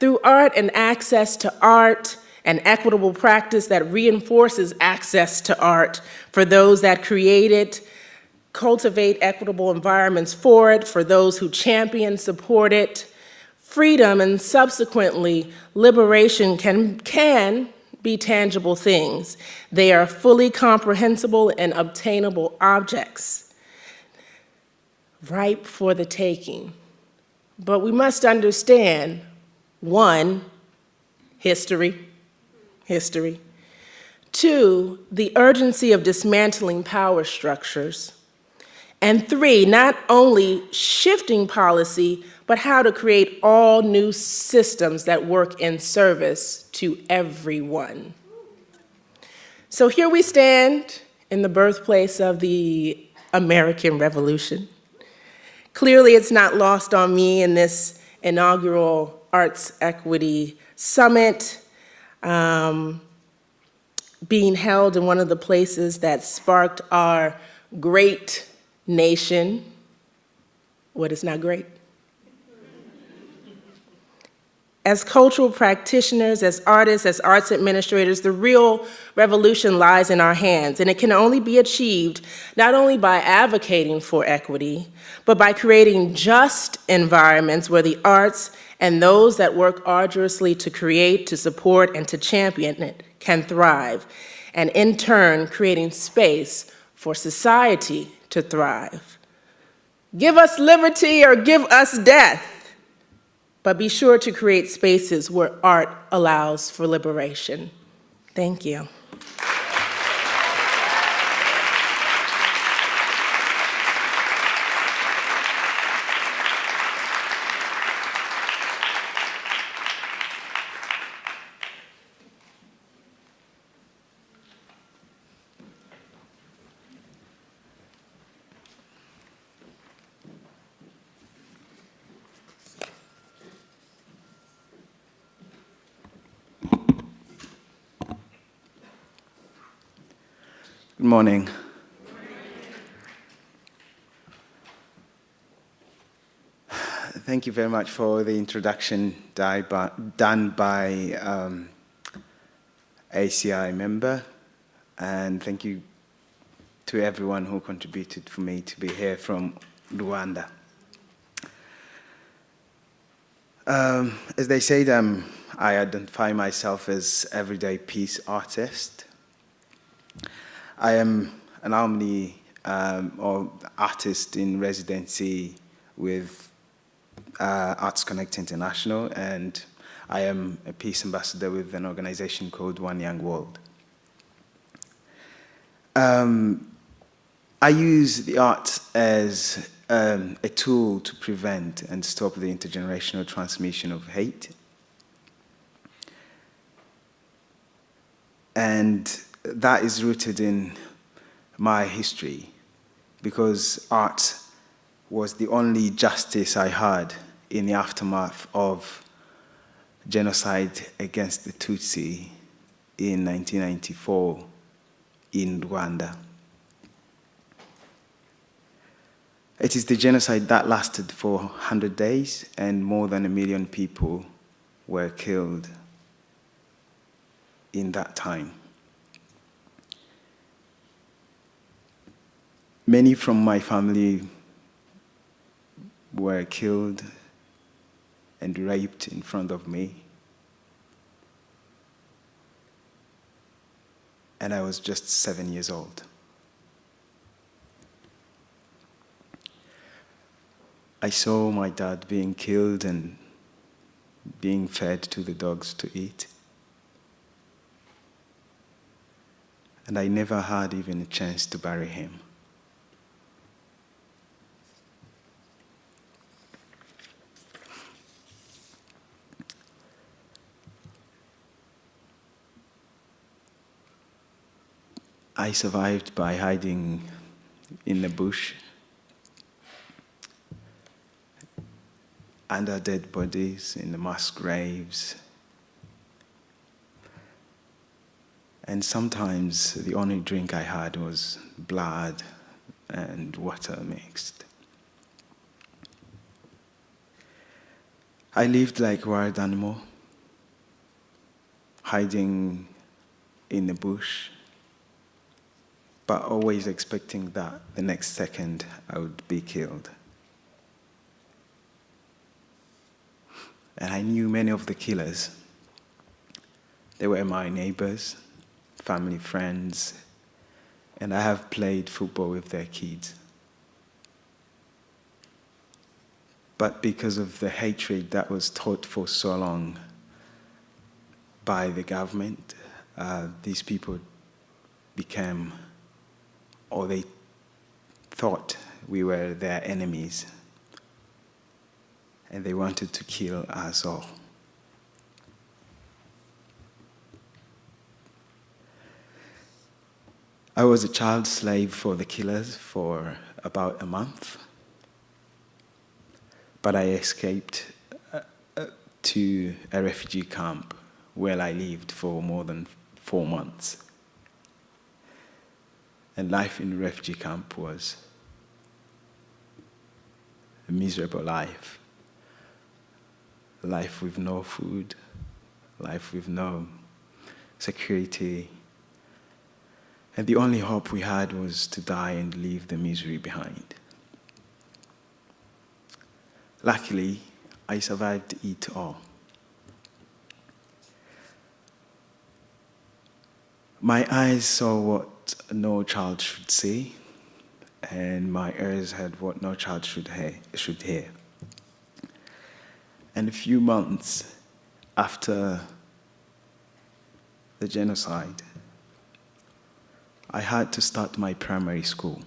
Through art and access to art, and equitable practice that reinforces access to art for those that create it, cultivate equitable environments for it, for those who champion, support it, freedom and subsequently liberation can, can be tangible things. They are fully comprehensible and obtainable objects, ripe for the taking. But we must understand, one, history, history. Two, the urgency of dismantling power structures. And three, not only shifting policy, but how to create all new systems that work in service to everyone. So here we stand in the birthplace of the American Revolution. Clearly, it's not lost on me in this inaugural Arts Equity Summit um, being held in one of the places that sparked our great nation. What is nation. What is not great? As cultural practitioners, as artists, as arts administrators, the real revolution lies in our hands, and it can only be achieved not only by advocating for equity, but by creating just environments where the arts and those that work arduously to create, to support, and to champion it can thrive, and in turn, creating space for society to thrive. Give us liberty or give us death but be sure to create spaces where art allows for liberation. Thank you.
Good morning. Thank you very much for the introduction done by um, ACI member, and thank you to everyone who contributed for me to be here from Rwanda. Um, as they said, um, I identify myself as everyday peace artist. I am an alumni um, or artist in residency with uh, Arts Connect International, and I am a peace ambassador with an organization called One Young World. Um, I use the arts as um, a tool to prevent and stop the intergenerational transmission of hate. And that is rooted in my history because art was the only justice I had in the aftermath of genocide against the Tutsi in 1994 in Rwanda. It is the genocide that lasted for 100 days and more than a million people were killed in that time. Many from my family were killed and raped in front of me. And I was just seven years old. I saw my dad being killed and being fed to the dogs to eat. And I never had even a chance to bury him. I survived by hiding in the bush under dead bodies in the mass graves. And sometimes the only drink I had was blood and water mixed. I lived like a wild animal, hiding in the bush but always expecting that the next second I would be killed. And I knew many of the killers. They were my neighbors, family friends, and I have played football with their kids. But because of the hatred that was taught for so long by the government, uh, these people became or they thought we were their enemies and they wanted to kill us all. I was a child slave for the killers for about a month, but I escaped uh, uh, to a refugee camp where I lived for more than four months. And life in refugee camp was a miserable life. life with no food, life with no security. And the only hope we had was to die and leave the misery behind. Luckily, I survived it all. My eyes saw what no child should see, and my ears heard what no child should hear. Should hear. And a few months after the genocide, I had to start my primary school.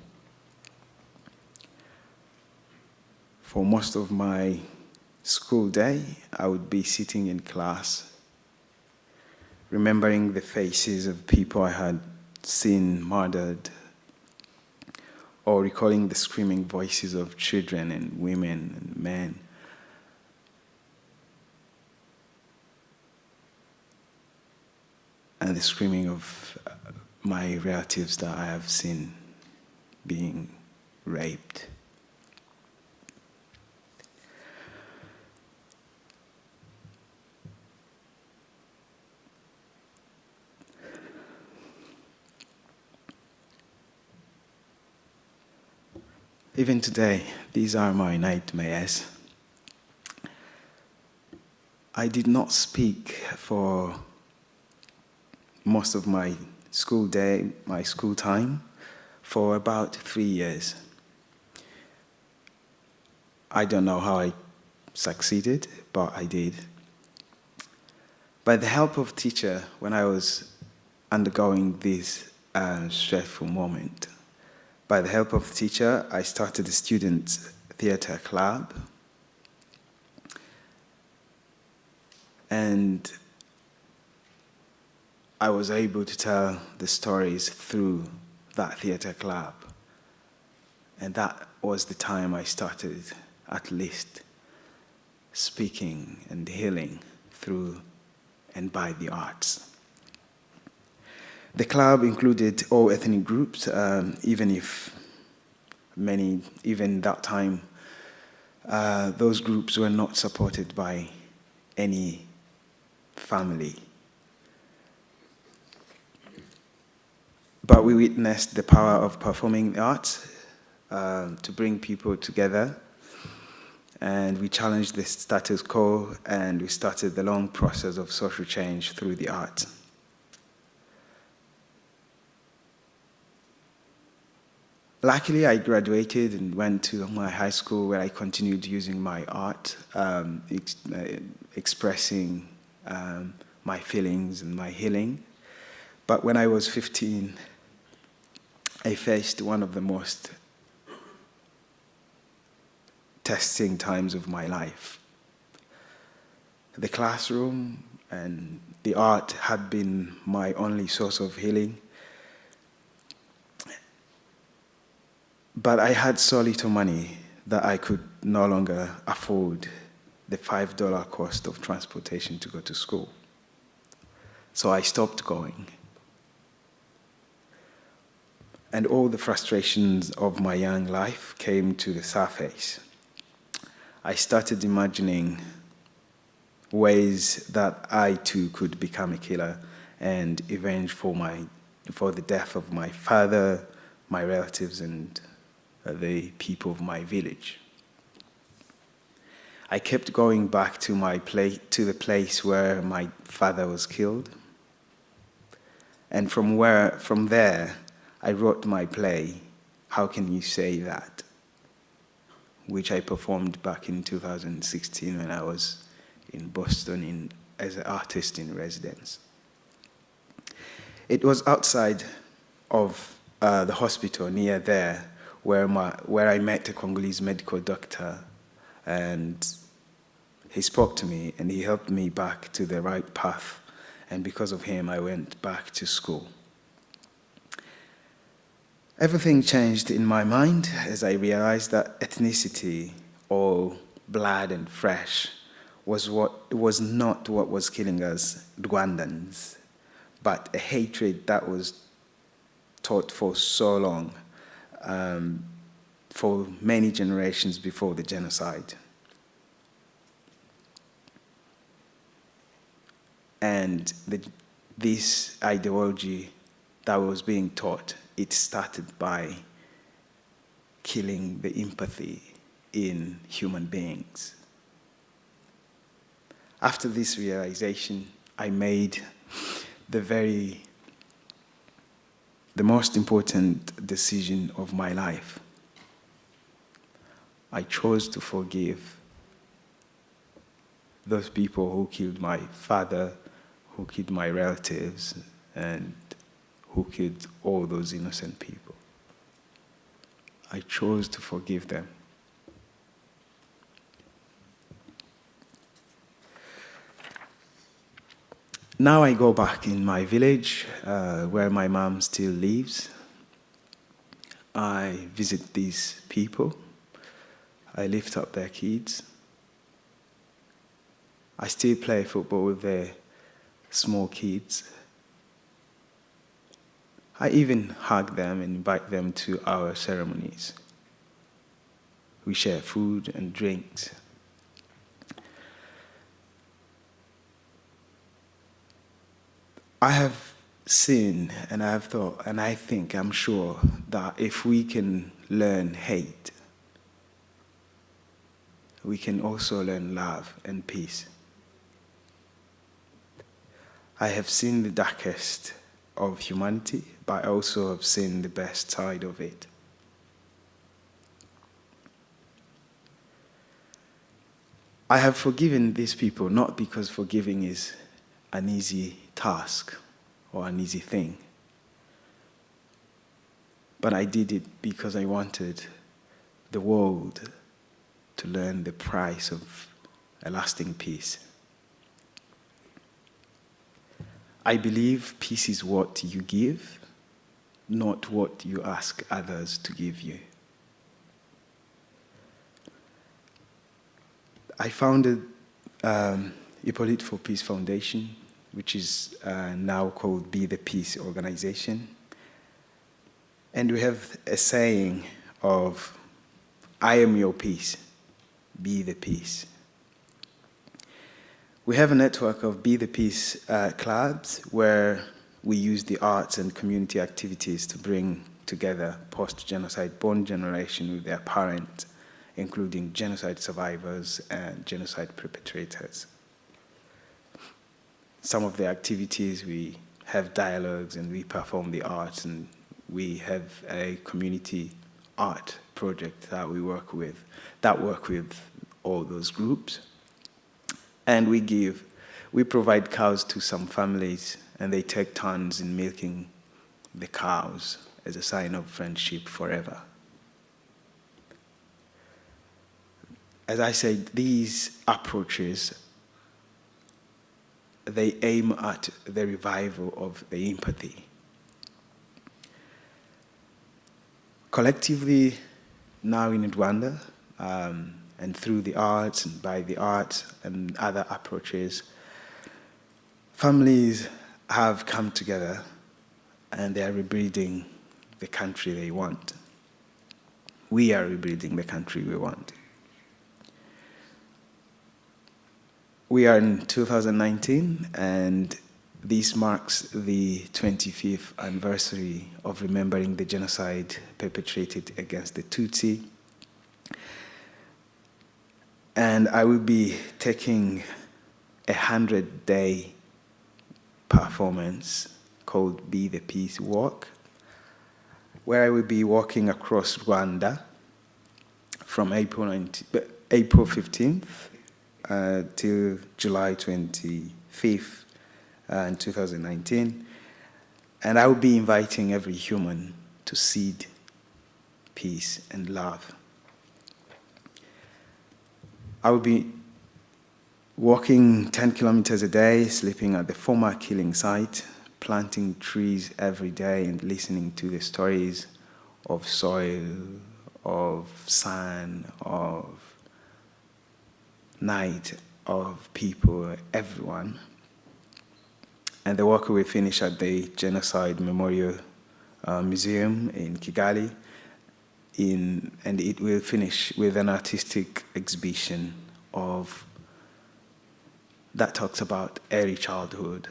For most of my school day, I would be sitting in class, remembering the faces of people I had seen murdered, or recalling the screaming voices of children and women and men. And the screaming of uh, my relatives that I have seen being raped. Even today, these are my nightmares. I did not speak for most of my school day, my school time, for about three years. I don't know how I succeeded, but I did. By the help of teacher, when I was undergoing this uh, stressful moment, by the help of the teacher, I started a student theater club. And I was able to tell the stories through that theater club. And that was the time I started, at least, speaking and healing through and by the arts. The club included all ethnic groups, um, even if many, even that time, uh, those groups were not supported by any family. But we witnessed the power of performing arts um, to bring people together. And we challenged the status quo and we started the long process of social change through the arts. Luckily, I graduated and went to my high school where I continued using my art, um, ex uh, expressing um, my feelings and my healing. But when I was 15, I faced one of the most testing times of my life. The classroom and the art had been my only source of healing. But I had so little money that I could no longer afford the $5 cost of transportation to go to school. So I stopped going. And all the frustrations of my young life came to the surface. I started imagining ways that I too could become a killer and avenge for, my, for the death of my father, my relatives, and the people of my village. I kept going back to, my place, to the place where my father was killed. And from, where, from there, I wrote my play, How Can You Say That? which I performed back in 2016 when I was in Boston in, as an artist in residence. It was outside of uh, the hospital near there where, my, where I met a Congolese medical doctor and he spoke to me and he helped me back to the right path. And because of him, I went back to school. Everything changed in my mind as I realized that ethnicity or blood and fresh was, what, was not what was killing us Rwandans, but a hatred that was taught for so long um, for many generations before the genocide. And the, this ideology that was being taught, it started by killing the empathy in human beings. After this realization, I made the very, the most important decision of my life. I chose to forgive those people who killed my father, who killed my relatives, and who killed all those innocent people. I chose to forgive them. Now I go back in my village uh, where my mom still lives. I visit these people. I lift up their kids. I still play football with their small kids. I even hug them and invite them to our ceremonies. We share food and drinks. I have seen and I have thought, and I think, I'm sure, that if we can learn hate, we can also learn love and peace. I have seen the darkest of humanity, but I also have seen the best side of it. I have forgiven these people not because forgiving is an easy task or an easy thing. But I did it because I wanted the world to learn the price of a lasting peace. I believe peace is what you give, not what you ask others to give you. I founded um, Hippolyte for Peace Foundation which is uh, now called Be the Peace Organization. And we have a saying of, I am your peace, be the peace. We have a network of Be the Peace uh, clubs where we use the arts and community activities to bring together post-genocide born generation with their parents, including genocide survivors and genocide perpetrators some of the activities, we have dialogues and we perform the arts and we have a community art project that we work with, that work with all those groups. And we give, we provide cows to some families and they take turns in milking the cows as a sign of friendship forever. As I said, these approaches they aim at the revival of the empathy. Collectively, now in Rwanda, um, and through the arts and by the arts and other approaches, families have come together and they are rebuilding the country they want. We are rebuilding the country we want. We are in 2019 and this marks the 25th anniversary of remembering the genocide perpetrated against the Tutsi. And I will be taking a 100-day performance called Be the Peace Walk, where I will be walking across Rwanda from April, 19, April 15th uh, till July 25th uh, in 2019. And I will be inviting every human to seed peace and love. I will be walking 10 kilometers a day, sleeping at the former killing site, planting trees every day and listening to the stories of soil, of sun, of night of people, everyone. And the work will finish at the Genocide Memorial uh, Museum in Kigali, in, and it will finish with an artistic exhibition of that talks about early childhood.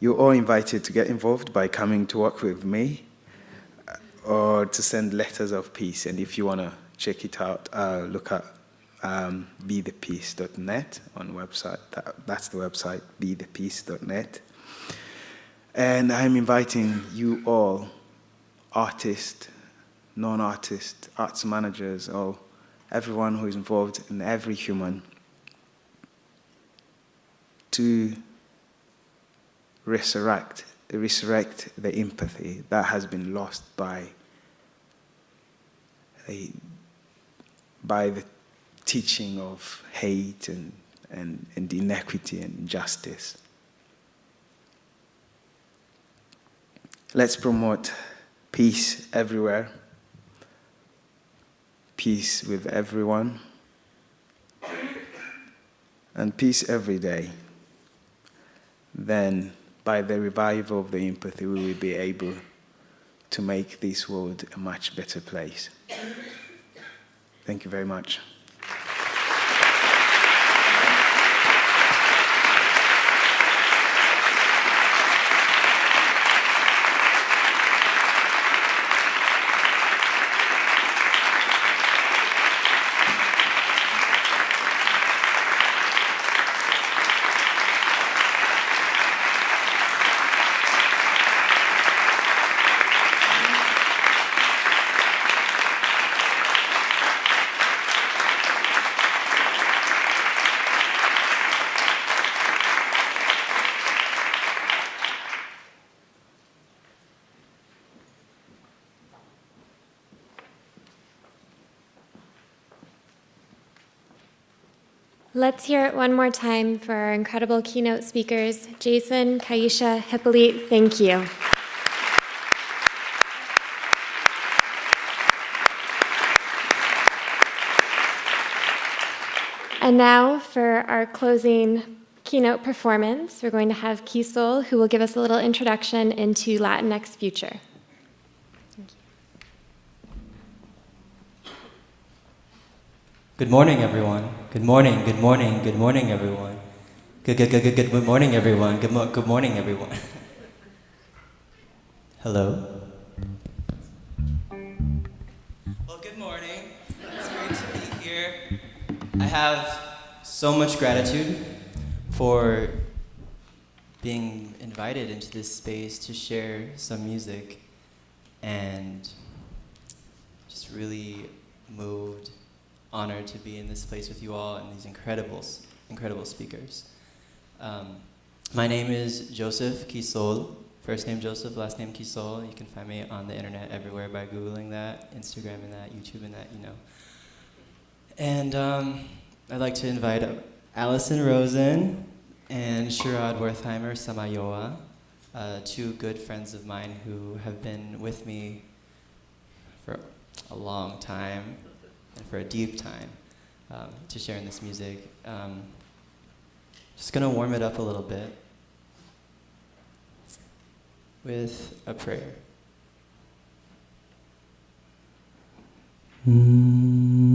You're all invited to get involved by coming to work with me uh, or to send letters of peace. And if you want to check it out, uh, look at um, bethepeace.net on website. That, that's the website, bethepeace.net. And I'm inviting you all, artists, non-artists, arts managers, or everyone who is involved in every human, to resurrect, resurrect the empathy that has been lost by, by the teaching of hate and, and, and inequity and injustice. Let's promote peace everywhere, peace with everyone, and peace every day. Then, by the revival of the empathy, we will be able to make this world a much better place. Thank you very much.
Let's hear it one more time for our incredible keynote speakers, Jason, Kaisha, Hippolyte, thank you. And now for our closing keynote performance, we're going to have Kisol, who will give us a little introduction into Latinx Future.
Good morning, everyone. Good morning, good morning, good morning, everyone. Good, good, good, good, good, good morning, everyone. Good, mo good morning, everyone. [laughs] Hello. Well, good morning. It's great to be here. I have so much gratitude for being invited into this space to share some music and just really moved honored to be in this place with you all and these incredible, incredible speakers. Um, my name is Joseph Kisol. First name Joseph, last name Kisol. You can find me on the internet everywhere by Googling that, Instagram and that, YouTube and that, you know. And um, I'd like to invite Allison Rosen and Sherrod Wertheimer Samayoa, uh, two good friends of mine who have been with me for a long time and for a deep time um, to share in this music. Um, just gonna warm it up a little bit with a prayer. Mm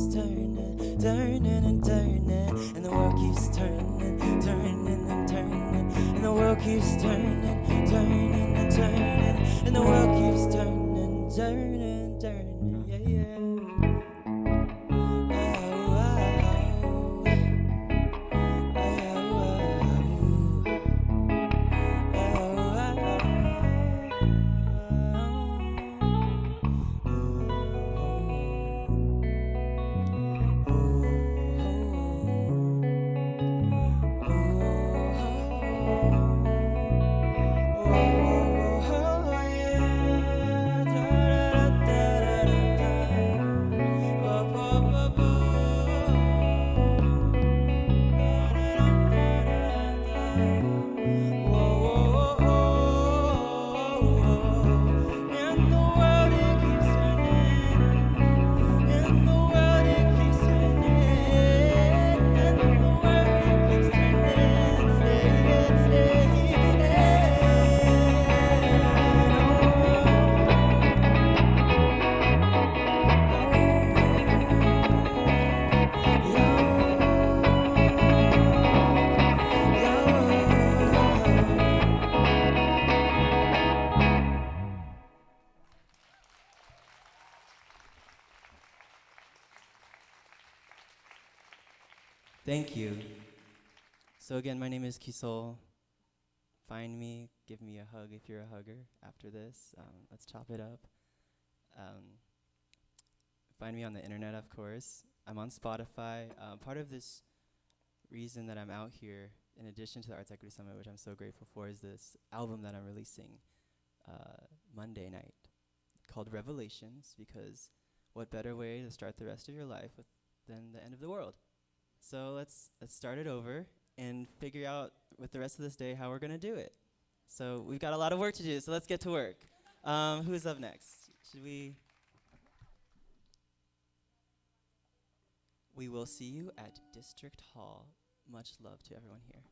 keeps turning, turning and turning, and the world keeps turning, turning and turning, and the world keeps turning, turning and turning, and the world keeps turning, turning,
Thank you. So again, my name is Kisol. Find me, give me a hug if you're a hugger after this. Um, let's chop it up. Um, find me on the internet, of course. I'm on Spotify. Uh, part of this reason that I'm out here, in addition to the Arts Equity Summit, which I'm so grateful for, is this album that I'm releasing uh, Monday night called Revelations, because what better way to start the rest of your life than the end of the world? So let's let's start it over and figure out with the rest of this day how we're gonna do it. So we've got a lot of work to do. So let's get to work. Um, who's up next? Should we? We will see you at District Hall. Much love to everyone here.